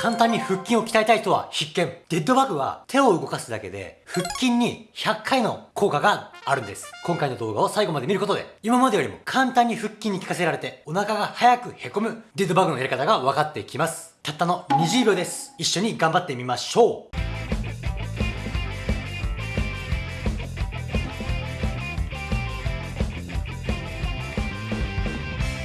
簡単に腹筋を鍛えたい人は必見。デッドバグは手を動かすだけで腹筋に100回の効果があるんです。今回の動画を最後まで見ることで、今までよりも簡単に腹筋に効かせられて、お腹が早くへこむデッドバグのやり方が分かってきます。たったの20秒です。一緒に頑張ってみましょう。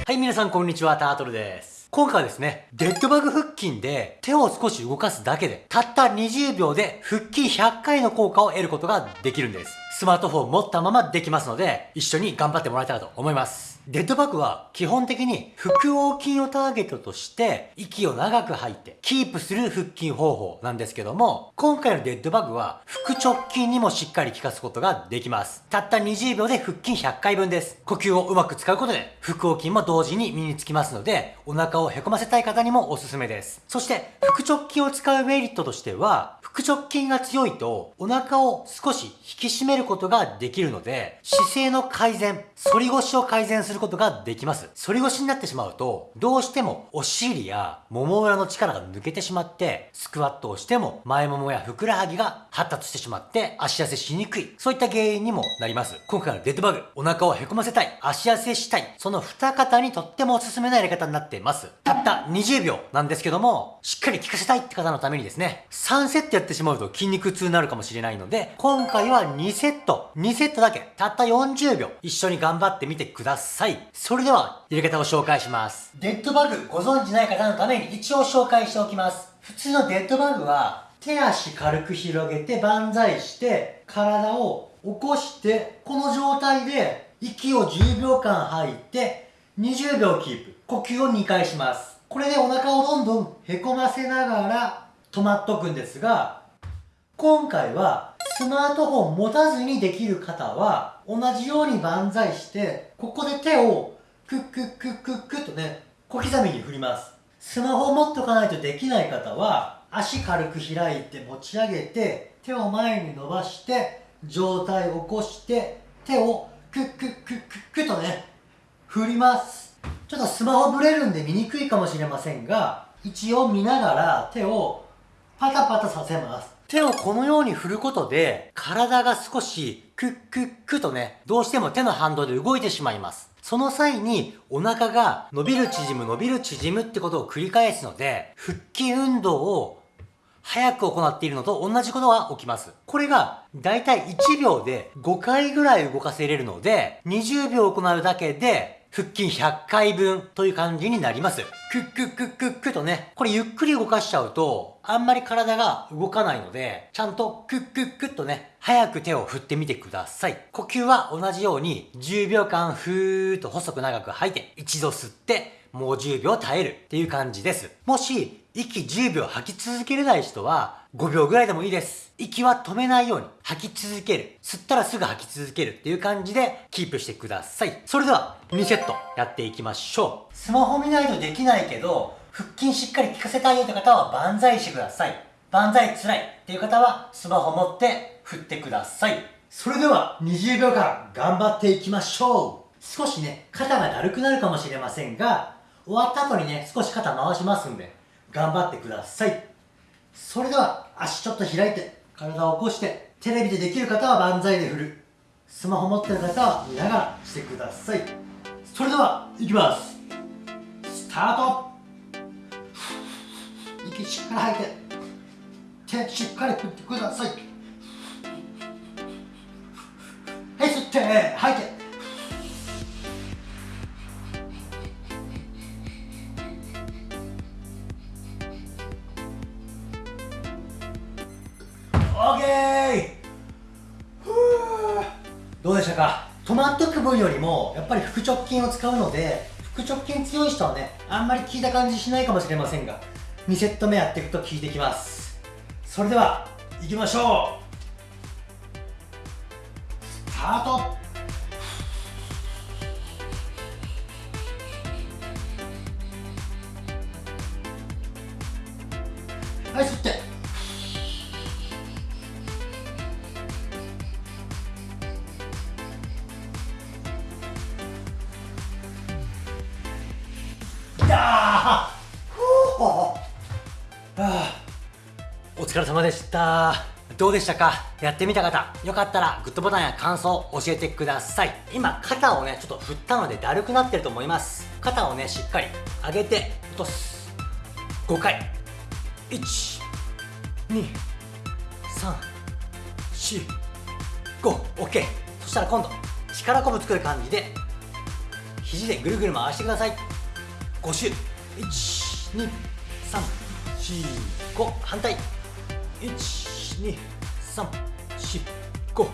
はい、皆さんこんにちは、タートルです。今回はですね、デッドバグ腹筋で手を少し動かすだけで、たった20秒で腹筋100回の効果を得ることができるんです。スマートフォンを持ったままできますので、一緒に頑張ってもらえたらと思います。デッドバッグは基本的に腹横筋をターゲットとして息を長く吐いてキープする腹筋方法なんですけども今回のデッドバッグは腹直筋にもしっかり効かすことができます。たった20秒で腹筋100回分です。呼吸をうまく使うことで腹横筋も同時に身につきますのでお腹をへこませたい方にもおすすめです。そして腹直筋を使うメリットとしては腹直筋が強いとお腹を少し引き締めることができるので姿勢の改善反り腰を改善することができます。反り腰になってしまうと、どうしてもお尻やもも裏の力が抜けてしまって、スクワットをしても前ももやふくらはぎが発達してしまって足痩せしにくい。そういった原因にもなります。今回のデッドバグ、お腹をへこませたい、足痩せしたい、その二方にとってもおすすめなやり方になっています。たった20秒なんですけども、しっかり効かせたいって方のためにですね、3セットやってしまうと筋肉痛になるかもしれないので、今回は2セット、2セットだけ、たった40秒、一緒に頑張ってみてください。さい。それでは、入れ方を紹介します。デッドバグご存知ない方のために一応紹介しておきます。普通のデッドバグは、手足軽く広げて万歳して、体を起こして、この状態で息を10秒間吐いて、20秒キープ。呼吸を2回します。これでお腹をどんどんへこませながら止まっとくんですが、今回はスマートフォン持たずにできる方は、同じように万歳して、ここで手をクックックックックッとね、小刻みに振ります。スマホを持っとかないとできない方は、足軽く開いて持ち上げて、手を前に伸ばして、上体を起こして、手をクックックックックとね、振ります。ちょっとスマホブレるんで見にくいかもしれませんが、一応見ながら手をパタパタさせます。手をこのように振ることで、体が少しクックックとね、どうしても手の反動で動いてしまいます。その際にお腹が伸びる縮む伸びる縮むってことを繰り返すので、腹筋運動を早く行っているのと同じことが起きます。これがだいたい1秒で5回ぐらい動かせれるので、20秒行うだけで腹筋100回分という感じになります。クックックックックとね、これゆっくり動かしちゃうと、あんまり体が動かないので、ちゃんとクックックッとね、早く手を振ってみてください。呼吸は同じように10秒間ふーっと細く長く吐いて、一度吸って、もう10秒耐えるっていう感じです。もし、息10秒吐き続けれない人は、5秒ぐらいでもいいです。息は止めないように吐き続ける。吸ったらすぐ吐き続けるっていう感じでキープしてください。それでは2セットやっていきましょう。スマホ見ないとできないけど、腹筋しっかり効かせたいよって方は万歳してください。万歳辛いっていう方はスマホ持って振ってください。それでは20秒間頑張っていきましょう。少しね、肩がだるくなるかもしれませんが、終わった後にね、少し肩回しますんで、頑張ってください。それでは足ちょっと開いて体を起こしてテレビでできる方は万歳で振る。スマホ持ってる方は見ながらしてください。それではいきます。スタート。息しっかり吐いて。手しっかり振ってください。はい吸って吐いて。どうでしたか？止まっとく分よりもやっぱり腹直筋を使うので腹直筋強い人はねあんまり効いた感じしないかもしれませんが2セット目やっていくと効いてきます。それでは行きましょう。スタート。はい吸って疲れ様でした。どうでしたか？やってみた方よかったらグッドボタンや感想教えてください。今肩をねちょっと振ったのでだるくなってると思います。肩をねしっかり上げて落とす。5回。1 2 3 4 5 OK そしたら今度力こぶ作る感じで肘でぐるぐる回してください。5周。1 2 3 4 5反対。12345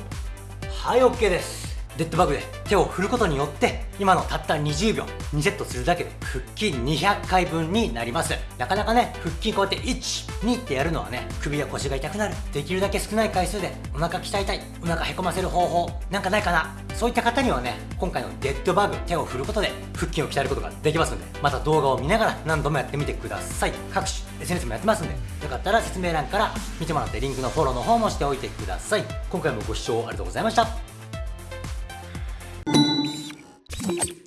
はい OK です。デッドバグで手を振ることによって今のたった20秒2セットするだけで腹筋200回分になります。なかなかね腹筋こうやって12ってやるのはね首や腰が痛くなる。できるだけ少ない回数でお腹鍛えたい。お腹へこませる方法なんかないかな。そういった方にはね今回のデッドバグ手を振ることで腹筋を鍛えることができますのでまた動画を見ながら何度もやってみてください。各種 SNS もやってますんでよかったら説明欄から見てもらってリンクのフォローの方もしておいてください。今回もご視聴ありがとうございました。Thank you.